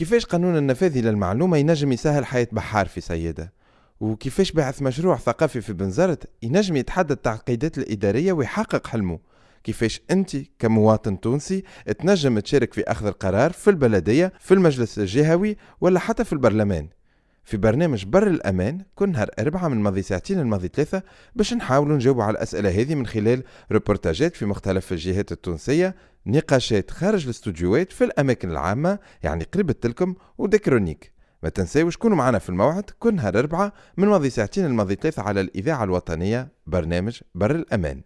كيفاش قانون النفاذ للمعلومة ينجم يسهل حياة بحار في سيدة وكيفاش بعث مشروع ثقافي في بنزرت ينجم يتحدى التعقيدات الإدارية ويحقق حلمه؟ كيفاش أنت كمواطن تونسي تنجم تشارك في أخذ القرار في البلدية في المجلس الجهوي ولا حتى في البرلمان؟ في برنامج بر الأمان كل نهار أربعة من ماضي ساعتين الماضي ثلاثة باش نحاولوا نجاوبوا على الأسئلة هذه من خلال روبورتاجات في مختلف الجهات التونسية نقاشات خارج الاستوديوهات في الأماكن العامة يعني قريبة لكم وديكرونيك. ما تنساوش كونوا معنا في الموعد كل نهار أربعة من ماضي ساعتين الماضي ثلاثة على الإذاعة الوطنية برنامج بر الأمان.